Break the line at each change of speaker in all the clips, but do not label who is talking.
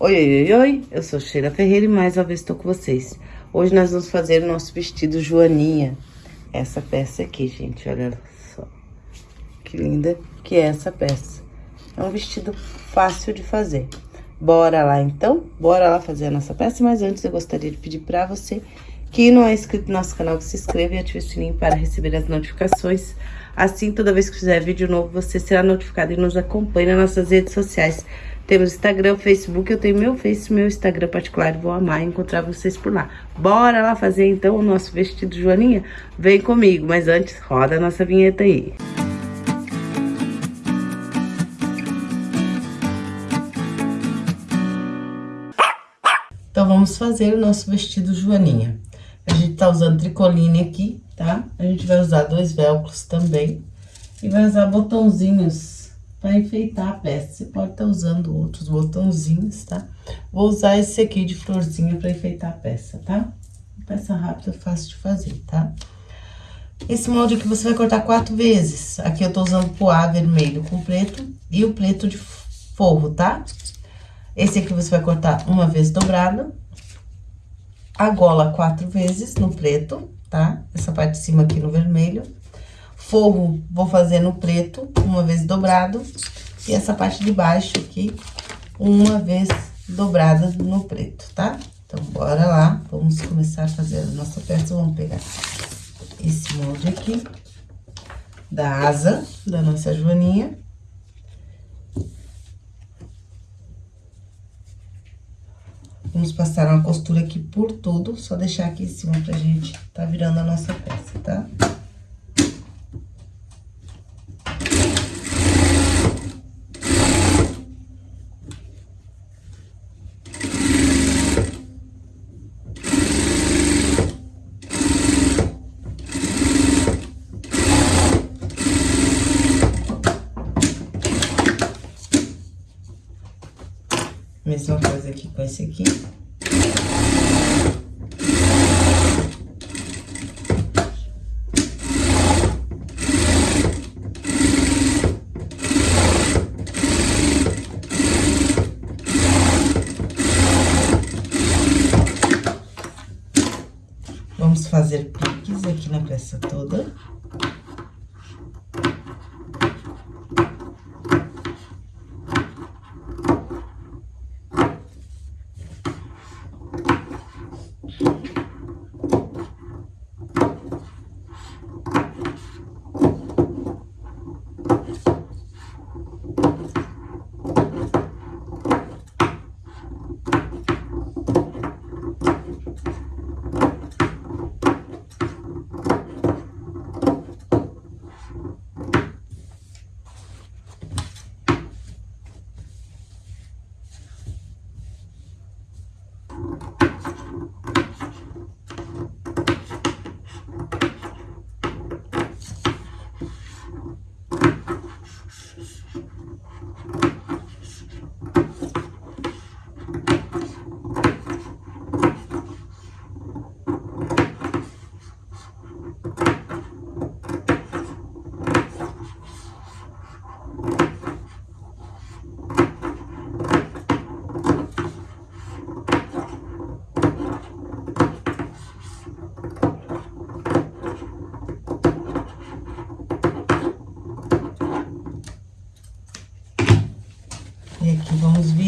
Oi, oi, oi, oi, eu sou Sheila Ferreira e mais uma vez estou com vocês. Hoje nós vamos fazer o nosso vestido Joaninha. Essa peça aqui, gente, olha só. Que linda que é essa peça. É um vestido fácil de fazer. Bora lá, então? Bora lá fazer a nossa peça, mas antes eu gostaria de pedir pra você que não é inscrito no nosso canal, que se inscreva e ative o sininho para receber as notificações. Assim, toda vez que fizer vídeo novo, você será notificado e nos acompanhe nas nossas redes sociais. Temos Instagram, Facebook, eu tenho meu Face, meu Instagram particular, vou amar encontrar vocês por lá. Bora lá fazer então o nosso vestido Joaninha? Vem comigo, mas antes roda a nossa vinheta aí. Então, vamos fazer o nosso vestido Joaninha. A gente tá usando tricoline aqui, tá? A gente vai usar dois velcros também. E vai usar botãozinhos para enfeitar a peça. Você pode estar tá usando outros botãozinhos, tá? Vou usar esse aqui de florzinha para enfeitar a peça, tá? Peça rápida, fácil de fazer, tá? Esse molde aqui você vai cortar quatro vezes. Aqui eu tô usando poá vermelho com preto e o preto de forro, tá? Esse aqui você vai cortar uma vez dobrado. A gola quatro vezes no preto, tá? Essa parte de cima aqui no vermelho. Forro, vou fazer no preto, uma vez dobrado. E essa parte de baixo aqui, uma vez dobrada no preto, tá? Então, bora lá, vamos começar a fazer a nossa peça. Vamos pegar esse molde aqui, da asa da nossa joaninha. Vamos passar uma costura aqui por tudo, só deixar aqui em cima pra gente tá virando a nossa peça, tá? Mesma coisa aqui com esse aqui. Vamos fazer piques aqui na peça toda.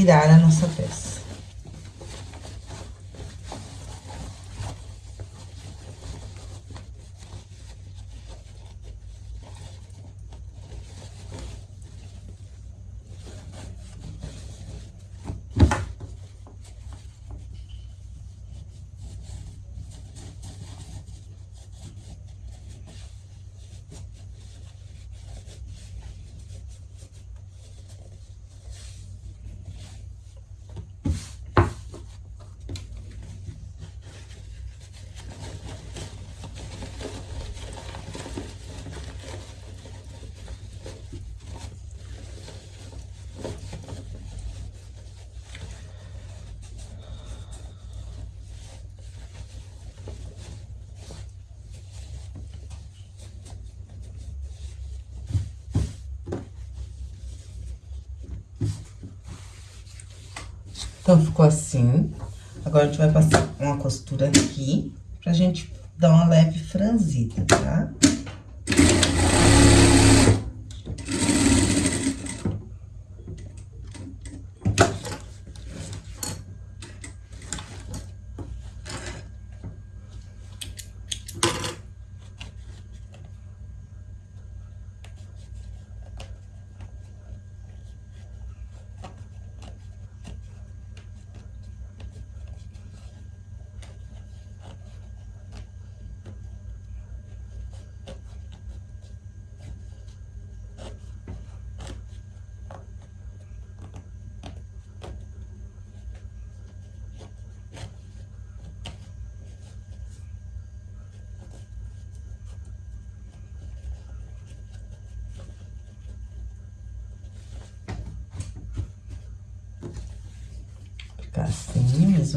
Virar a nossa peça. Então, ficou assim. Agora, a gente vai passar uma costura aqui, pra gente dar uma leve franzida, tá?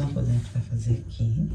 Mesma coisa a gente vai fazer aqui.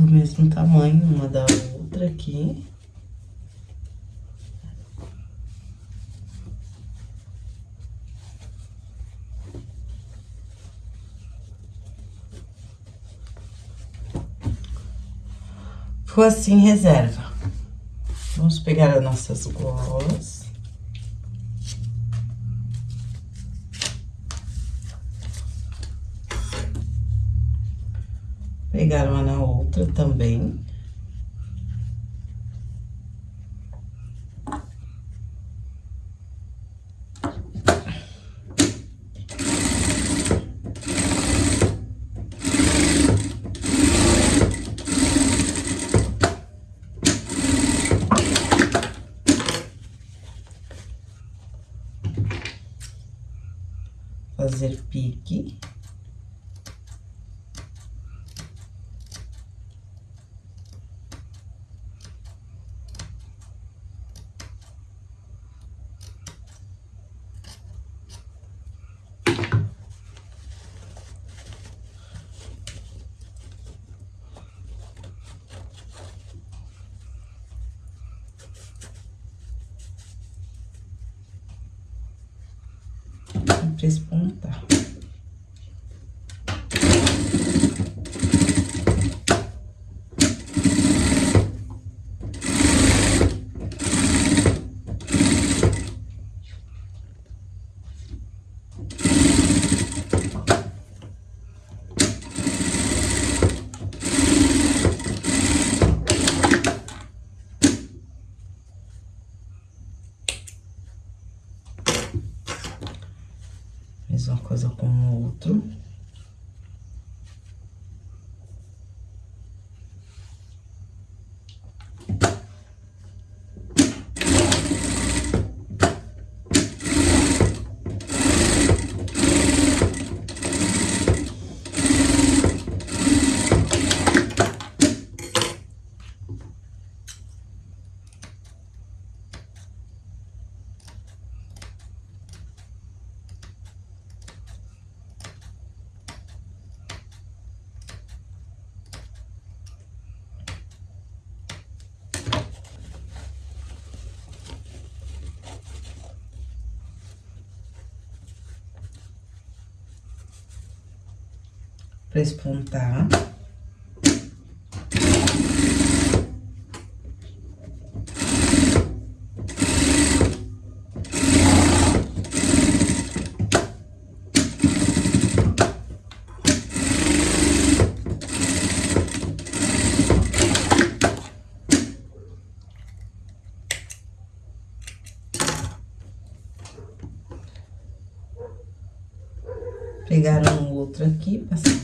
Do mesmo tamanho uma da outra aqui. Ficou assim, reserva. Vamos pegar as nossas golas. Outra também. Fazer pique. Mesma coisa com o outro. Despontar. espontar. pegar um outro aqui, passar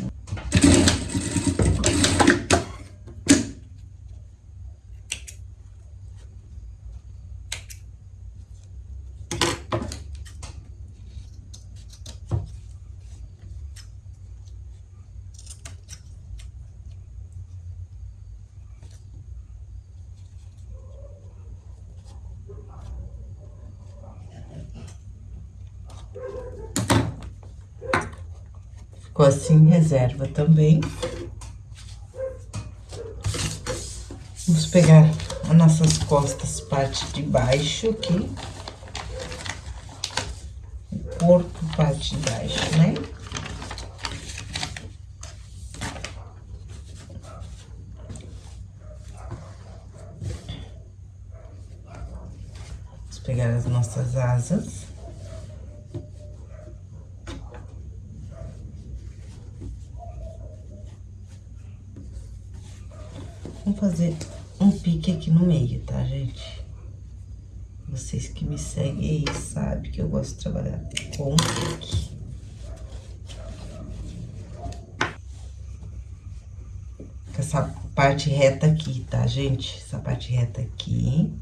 Ficou assim, reserva também. Vamos pegar as nossas costas, parte de baixo aqui. O corpo, parte de baixo, né? Vamos pegar as nossas asas. Vamos fazer um pique aqui no meio, tá, gente? Vocês que me seguem aí sabem que eu gosto de trabalhar com um pique. Com essa parte reta aqui, tá, gente? Essa parte reta aqui.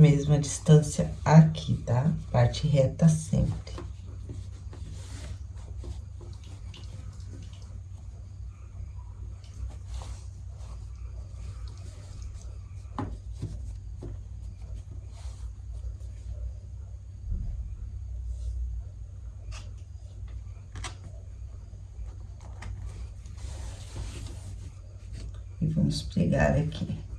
Mesma distância aqui, tá? Parte reta sempre. E vamos pregar aqui.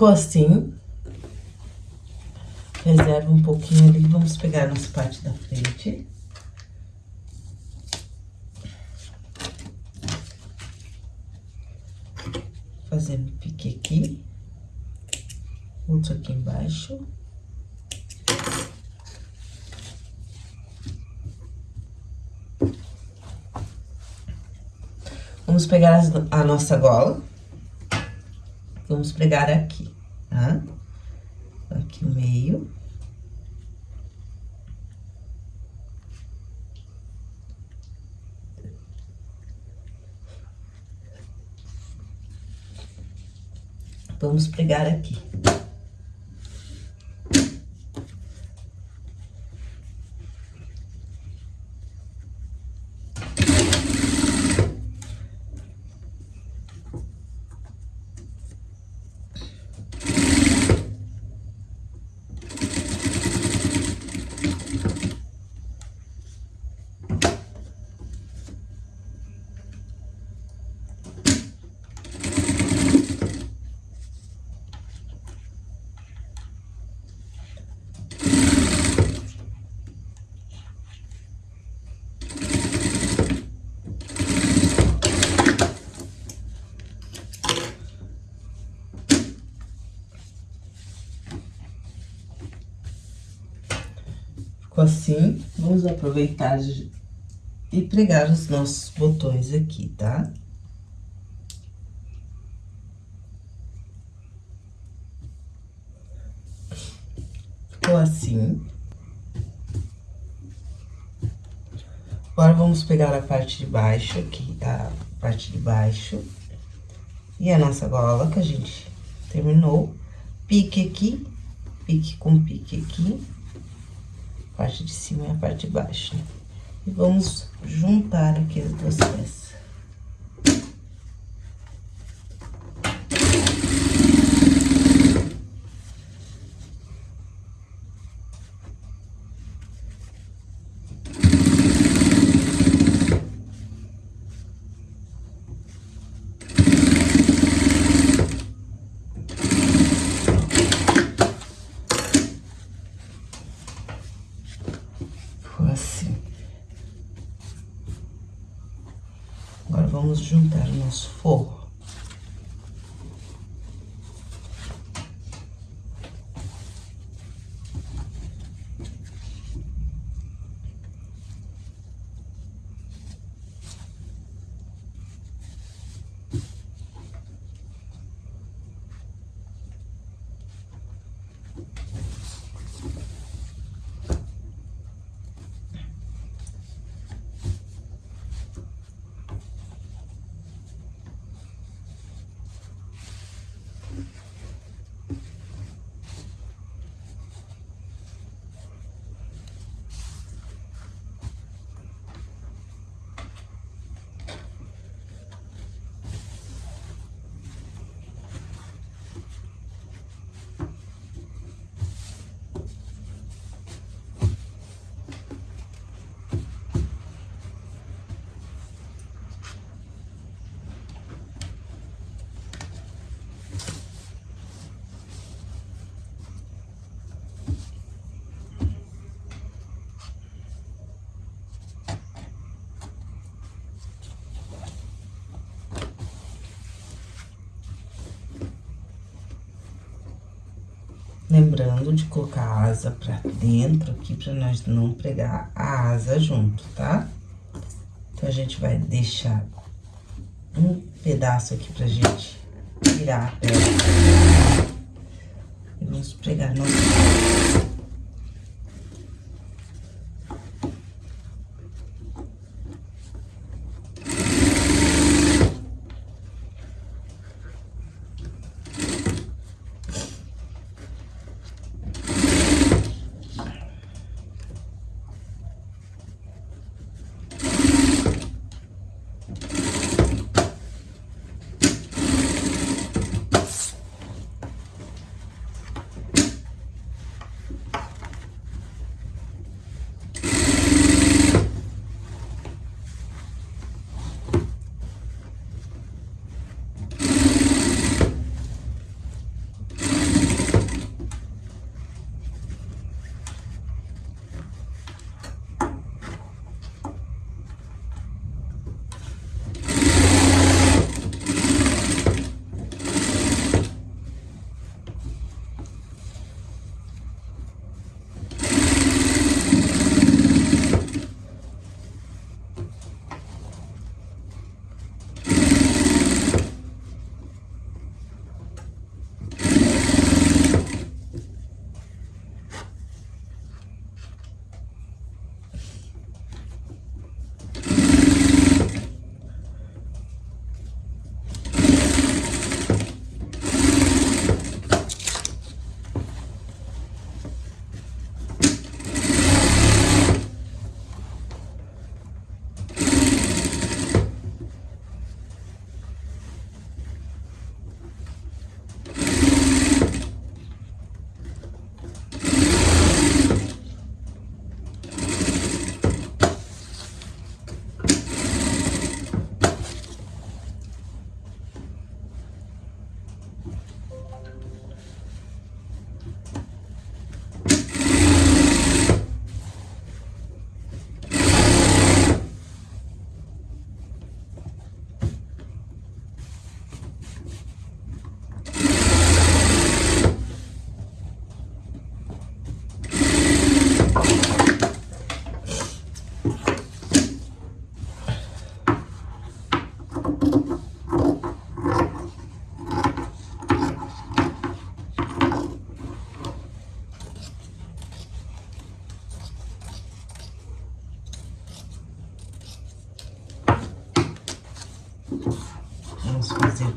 Ficou assim. Reserva um pouquinho ali. Vamos pegar nossa parte da frente. Fazendo pique aqui. Outro aqui embaixo. Vamos pegar a nossa gola. Vamos pregar aqui, tá? Aqui no meio. Vamos pregar aqui. Ficou assim, vamos aproveitar e pregar os nossos botões aqui, tá? Ficou assim. Agora, vamos pegar a parte de baixo aqui, a parte de baixo. E a nossa gola que a gente terminou. Pique aqui, pique com pique aqui. Parte de cima e a parte de baixo, né? E vamos juntar aqui as duas peças. times 4 Lembrando de colocar a asa pra dentro aqui, pra nós não pregar a asa junto, tá? Então, a gente vai deixar um pedaço aqui pra gente virar a peça. E vamos pregar nosso...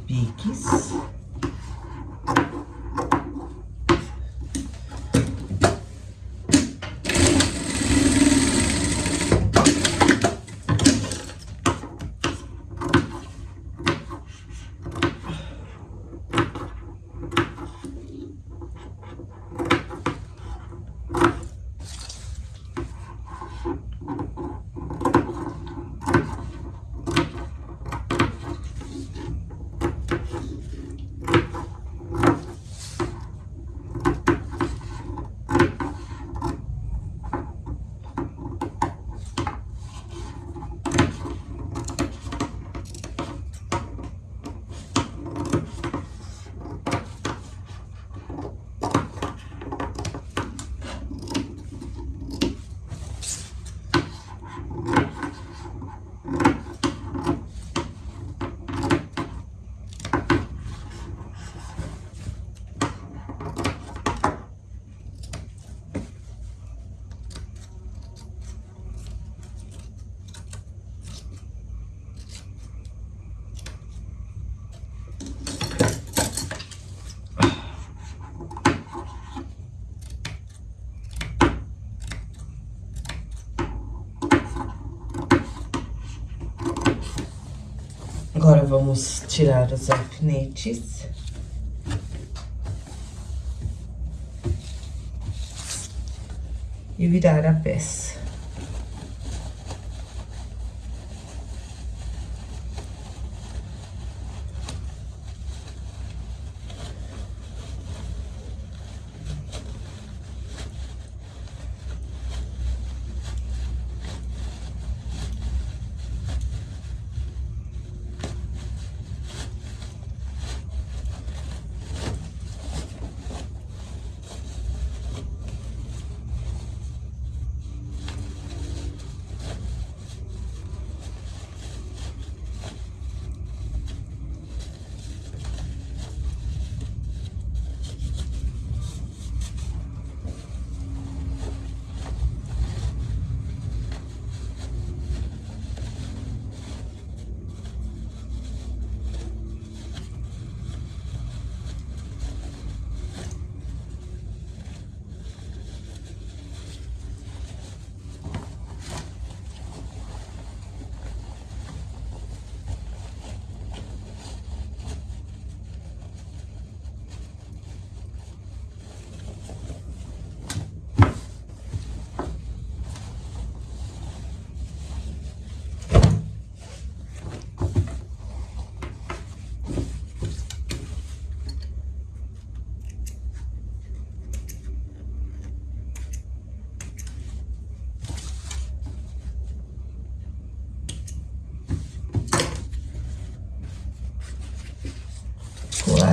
piques. Vamos tirar os alfinetes. E virar a peça.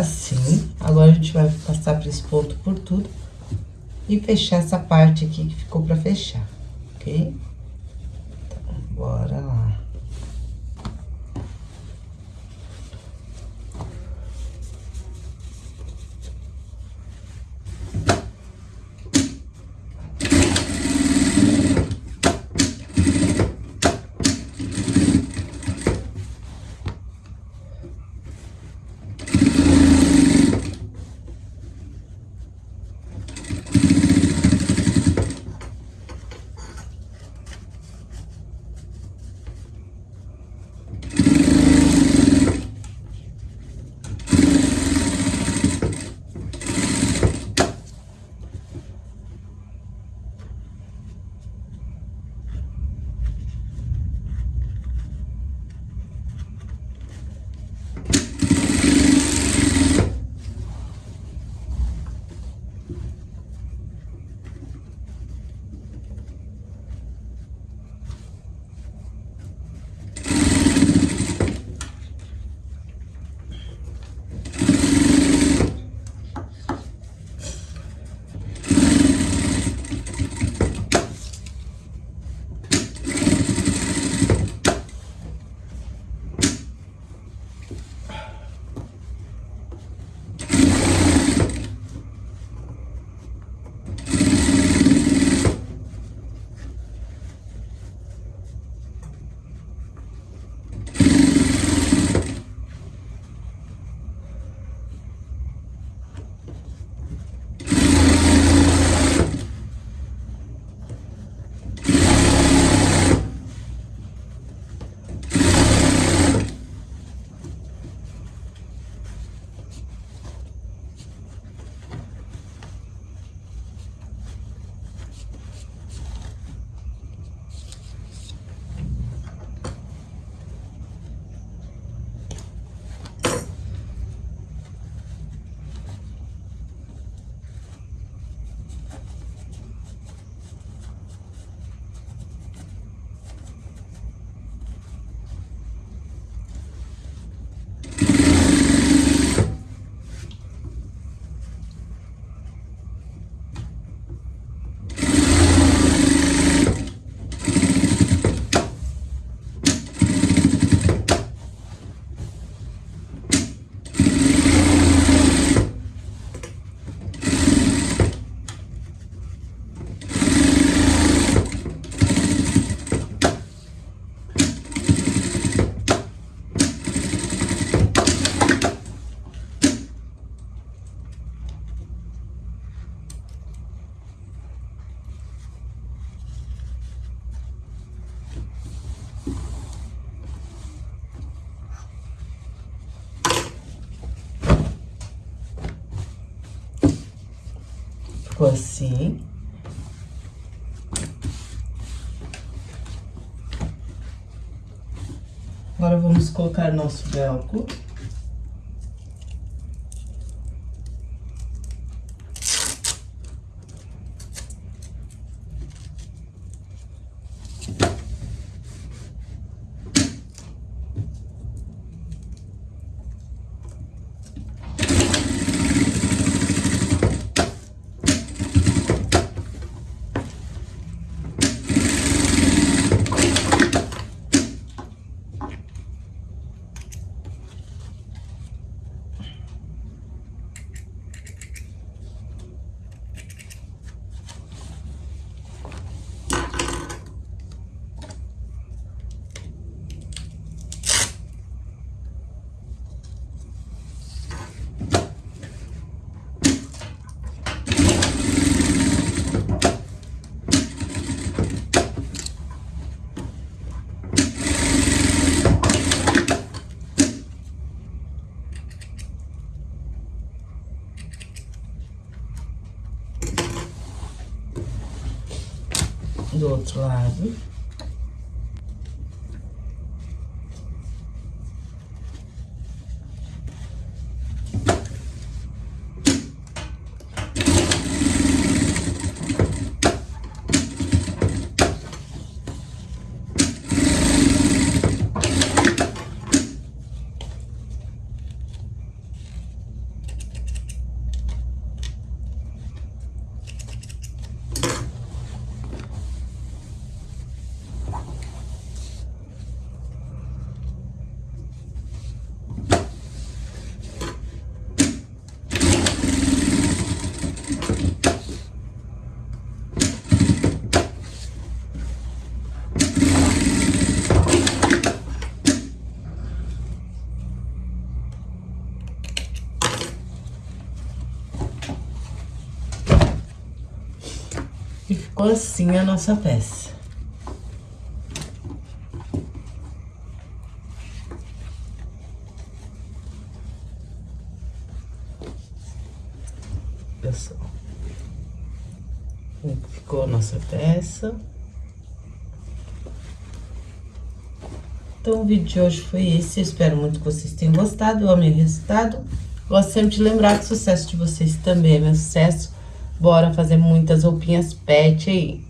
assim. Agora, a gente vai passar por esse ponto por tudo e fechar essa parte aqui que ficou pra fechar, ok? Vamos colocar nosso velcro. do outro lado. Assim a nossa peça. Pessoal. Ficou a nossa peça. Então, o vídeo de hoje foi esse. Eu espero muito que vocês tenham gostado. Eu amei o resultado. Gosto sempre de lembrar que o sucesso de vocês também é meu sucesso. Bora fazer muitas roupinhas pet aí.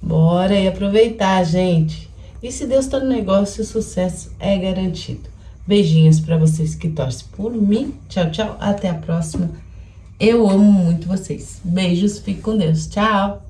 Bora e aproveitar, gente. E se Deus tá no negócio, o sucesso é garantido. Beijinhos para vocês que torcem por mim. Tchau, tchau. Até a próxima. Eu amo muito vocês. Beijos, fique com Deus. Tchau.